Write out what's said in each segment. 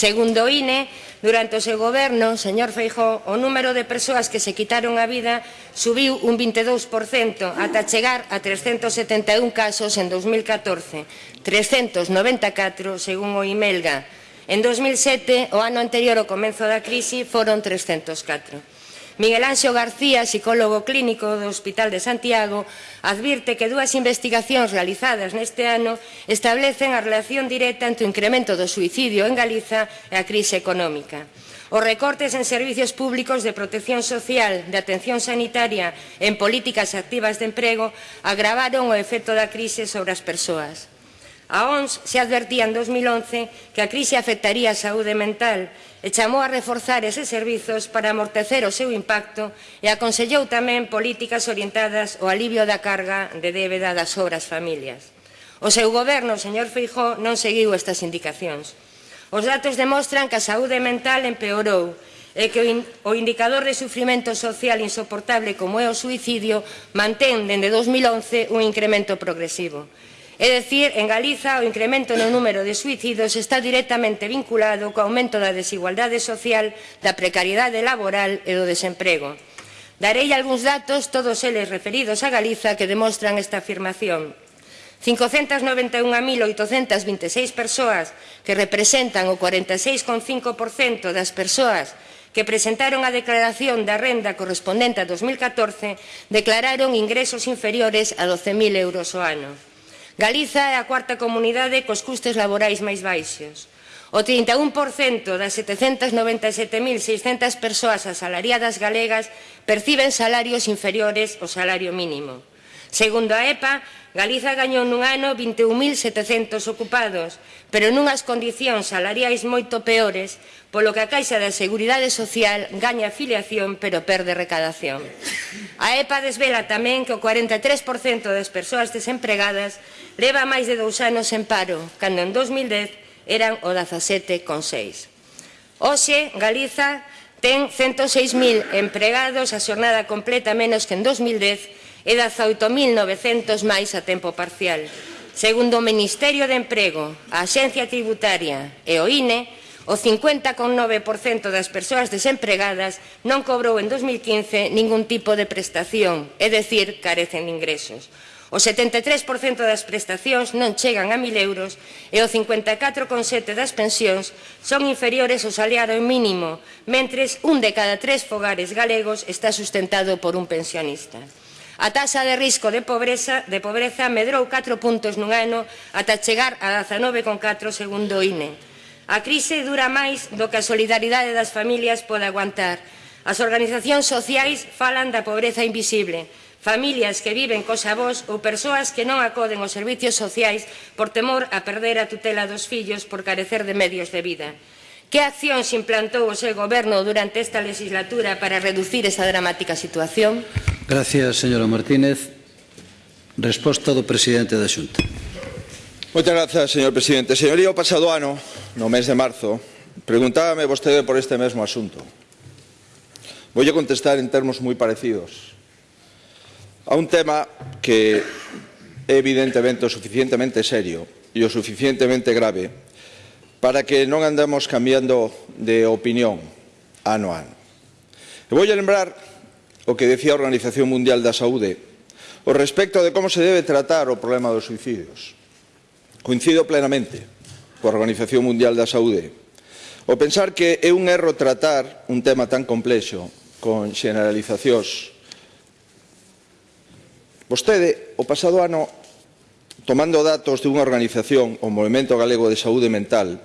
Segundo o INE, durante o seu goberno, señor Feijó, o número de persoas que se quitaron a vida subiu un 22% ata chegar a 371 casos en 2014, 394 según o IMELGA. En 2007, o ano anterior ao comenzo da crise, foron 304. Miguel Anxo García, psicólogo clínico do Hospital de Santiago, advirte que dúas investigacións realizadas neste ano establecen a relación directa entre o incremento do suicidio en Galiza e a crise económica. Os recortes en servicios públicos de protección social, de atención sanitaria e en políticas activas de emprego agravaron o efecto da crise sobre as persoas. A ONS se advertía en 2011 que a crise afectaría a saúde mental e chamou a reforzar eses servizos para amortecer o seu impacto e aconsellou tamén políticas orientadas ao alivio da carga de débeda das obras familias. O seu goberno, o señor Feijó, non seguiu estas indicacións. Os datos demostran que a saúde mental empeorou e que o indicador de sufrimento social insoportable como é o suicidio mantén dende 2011 un incremento progresivo. É dicir, en Galiza o incremento no número de suicidios está directamente vinculado co aumento da desigualdade social, da precariedade laboral e do desemprego. Darei algúns datos, todos eles referidos a Galiza, que demostran esta afirmación. 591.826 persoas que representan o 46,5% das persoas que presentaron a declaración da renda correspondente a 2014 declararon ingresos inferiores a 12.000 euros o ano. Galiza é a cuarta comunidade cos custes laborais máis baixos. O 31% das 797.600 persoas asalariadas galegas perciben salarios inferiores ao salario mínimo. Segundo a EPA, Galiza gañou nun ano 21.700 ocupados, pero nunhas condicións salariais moito peores, polo que a Caixa da Seguridade Social gaña afiliación pero perde recadación. A EPA desvela tamén que o 43% das persoas desempregadas leva máis de dous anos en paro, cando en 2010 eran o 17,6. Hoxe, Galiza Ten 106.000 empregados a xornada completa menos que en 2010 e 18.900 máis a tempo parcial. Segundo o Ministerio de Emprego, a Axencia Tributaria e o INE, o 50,9% das persoas desempregadas non cobrou en 2015 ningún tipo de prestación, é dicir, carecen de ingresos. O 73% das prestacións non chegan a 1.000 euros e o 54,7% das pensións son inferiores ao salario mínimo, mentres un de cada tres fogares galegos está sustentado por un pensionista. A taxa de risco de pobreza, de pobreza medrou 4 puntos nun ano ata chegar a 19,4 segundo o INE. A crise dura máis do que a solidaridade das familias pode aguantar. As organizacións sociais falan da pobreza invisible, familias que viven cos avós ou persoas que non acoden aos servicios sociais por temor a perder a tutela dos fillos por carecer de medios de vida. Que accións implantou o seu goberno durante esta legislatura para reducir esa dramática situación? Gracias, señora Martínez. Resposta do presidente da Xunta. Moitas grazas, señor presidente. Señoría, o pasado ano, no mes de marzo, preguntábame vostede por este mesmo asunto. Voy a contestar en termos moi parecidos a un tema que é evidentemente o suficientemente serio e o suficientemente grave para que non andemos cambiando de opinión ano a ano. E vou a lembrar o que decía a Organización Mundial da Saúde o respecto de como se debe tratar o problema dos suicidios. Coincido plenamente coa Organización Mundial da Saúde o pensar que é un erro tratar un tema tan complexo con generalizacións Vostede, o pasado ano, tomando datos de unha organización, o Movimento Galego de Saúde Mental,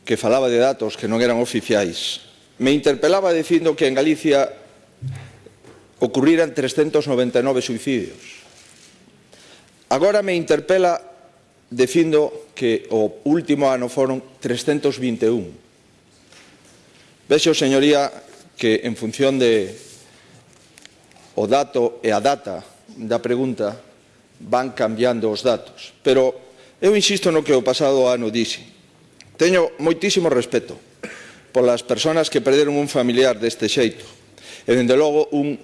que falaba de datos que non eran oficiais, me interpelaba dicindo que en Galicia ocurriran 399 suicidios. Agora me interpela dicindo que o último ano foron 321. Vexo, señoría, que en función de o dato e a data da pregunta van cambiando os datos. Pero eu insisto no que o pasado ano dixe. Teño moitísimo respeto polas persoas que perderon un familiar deste xeito e, dende logo, un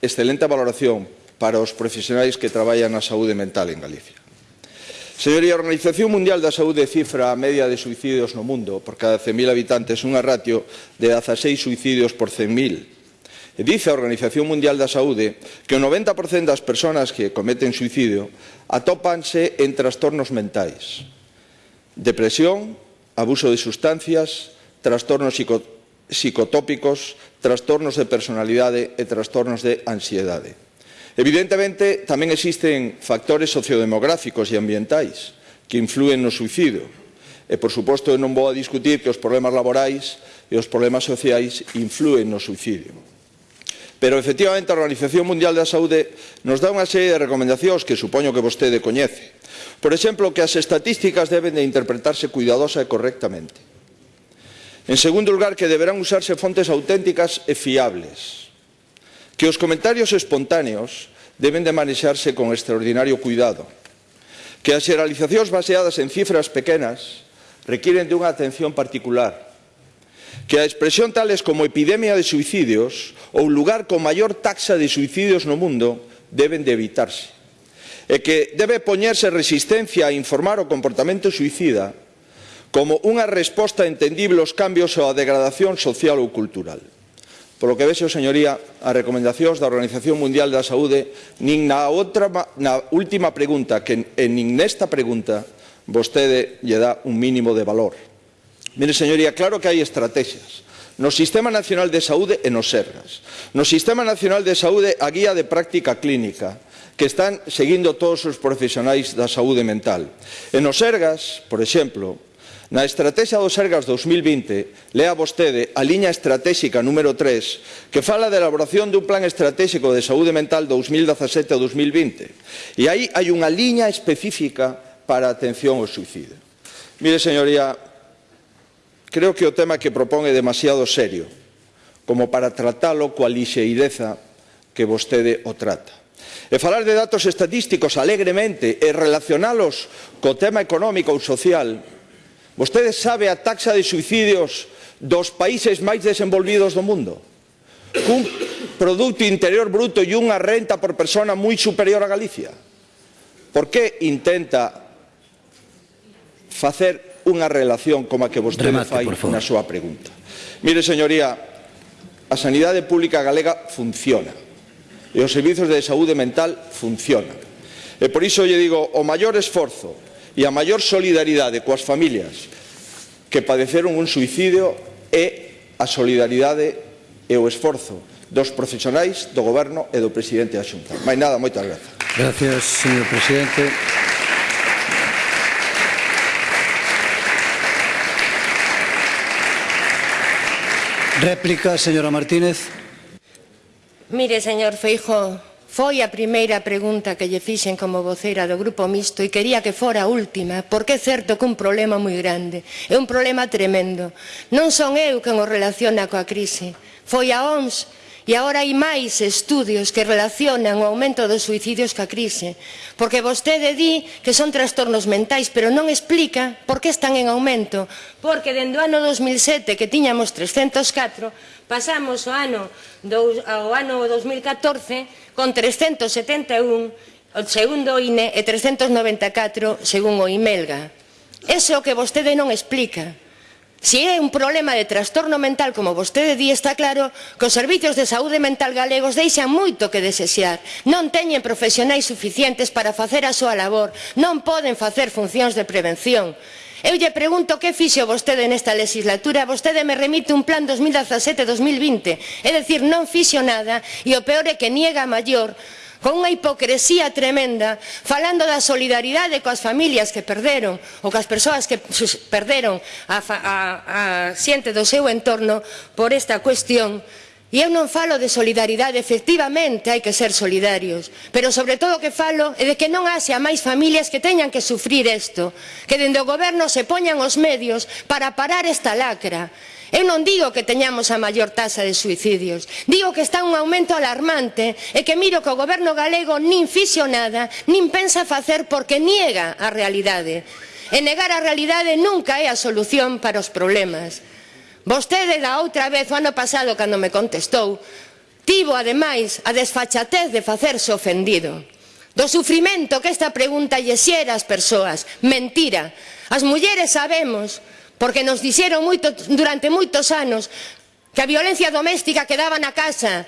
excelente valoración para os profesionais que traballan na saúde mental en Galicia. Señoría, a Organización Mundial da Saúde cifra a media de suicidios no mundo por cada 100.000 habitantes unha ratio de 16 suicidios por 100.000 E dice a Organización Mundial da Saúde que o 90% das persoas que cometen suicidio atópanse en trastornos mentais. Depresión, abuso de sustancias, trastornos psicotóxicos, psicotópicos, trastornos de personalidade e trastornos de ansiedade. Evidentemente, tamén existen factores sociodemográficos e ambientais que influen no suicidio. E, por suposto, non vou a discutir que os problemas laborais e os problemas sociais influen no suicidio. Pero efectivamente a Organización Mundial da Saúde nos dá unha serie de recomendacións que supoño que vostede coñece. Por exemplo, que as estatísticas deben de interpretarse cuidadosa e correctamente. En segundo lugar, que deberán usarse fontes auténticas e fiables. Que os comentarios espontáneos deben de manexarse con extraordinario cuidado. Que as xeralizacións baseadas en cifras pequenas requiren de unha atención particular que a expresión tales como epidemia de suicidios ou lugar con maior taxa de suicidios no mundo deben de evitarse e que debe poñerse resistencia a informar o comportamento suicida como unha resposta a entendible aos cambios ou a degradación social ou cultural. Polo que vexo, señoría, as recomendacións da Organización Mundial da Saúde nin na, outra, na última pregunta que, en, nin nesta pregunta vostede lle dá un mínimo de valor. Mire, señoría, claro que hai estrategias. No Sistema Nacional de Saúde e nos Sergas. No Sistema Nacional de Saúde a guía de práctica clínica que están seguindo todos os profesionais da saúde mental. E nos Sergas, por exemplo, Na Estrategia dos Sergas 2020, lea vostede a liña estratégica número 3, que fala da elaboración dun plan estratégico de saúde mental 2017-2020. E aí hai unha liña específica para a atención ao suicidio. Mire, señoría, Creo que o tema que propón é demasiado serio, como para tratalo coa lixeireza que vostede o trata. E falar de datos estadísticos alegremente e relacionalos co tema económico ou social, vostede sabe a taxa de suicidios dos países máis desenvolvidos do mundo, cun produto interior bruto e unha renta por persona moi superior a Galicia. Por que intenta facer unha relación como a que vostede Remate, fai na súa pregunta. Mire, señoría, a sanidade pública galega funciona e os servizos de saúde mental funcionan. E por iso lle digo, o maior esforzo e a maior solidaridade coas familias que padeceron un suicidio é a solidaridade e o esforzo dos profesionais do Goberno e do Presidente da Xunta. Mais nada, moitas grazas. Gracias, señor Presidente. Réplica, señora Martínez. Mire, señor Feijo, foi a primeira pregunta que lle fixen como voceira do Grupo Mixto e quería que fora a última, porque é certo que un problema moi grande, é un problema tremendo. Non son eu quen o relaciona coa crise, foi a OMS E agora hai máis estudios que relacionan o aumento dos suicidios ca crise, porque vostede di que son trastornos mentais, pero non explica por que están en aumento, porque dende o ano 2007 que tiñamos 304, pasamos o ano do, ao ano 2014 con 371, o segundo INE e 394 según o IMELGA. Eso que vostede non explica. Se é un problema de trastorno mental, como vostede di, está claro que os servizos de saúde mental galegos deixan moito que desexear. Non teñen profesionais suficientes para facer a súa labor, non poden facer funcións de prevención. Eu lle pregunto que fixo vostede nesta legislatura, vostede me remite un plan 2017-2020, é dicir, non fixo nada e o peor é que niega a maior con unha hipocresía tremenda, falando da solidaridade coas familias que perderon ou coas persoas que perderon a, a, a xente do seu entorno por esta cuestión, E eu non falo de solidaridade, efectivamente hai que ser solidarios, pero sobre todo o que falo é de que non haxe a máis familias que teñan que sufrir isto, que dende o goberno se poñan os medios para parar esta lacra, Eu non digo que teñamos a maior taxa de suicidios, digo que está un aumento alarmante e que miro que o goberno galego nin fixo nada, nin pensa facer porque niega a realidade. E negar a realidade nunca é a solución para os problemas. Vostede da outra vez, o ano pasado, cando me contestou, tivo ademais a desfachatez de facerse ofendido. Do sufrimento que esta pregunta lle xera ás persoas, mentira. As mulleres sabemos porque nos dixeron moito, durante moitos anos que a violencia doméstica quedaba na casa,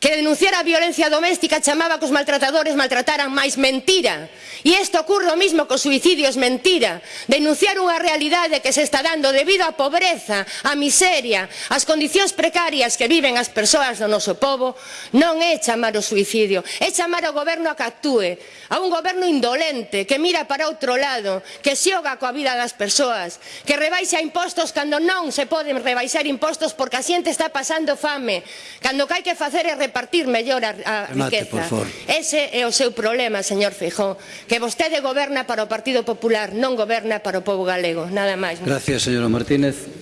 que denunciara a violencia doméstica chamaba que os maltratadores maltrataran máis mentira. E isto ocurre o mismo co suicidio, é mentira. Denunciar unha realidade que se está dando debido á pobreza, á miseria, ás condicións precarias que viven as persoas do noso povo, non é chamar o suicidio, é chamar ao goberno a que actúe, a un goberno indolente que mira para outro lado, que xoga coa vida das persoas, que rebaixa impostos cando non se poden rebaixar impostos porque a xente está pasando fame, cando que hai que facer é repartir mellor a, a riqueza. Ese é o seu problema, señor Feijó, que vostede goberna para o Partido Popular, non goberna para o povo galego. Nada máis. Gracias, señora Martínez.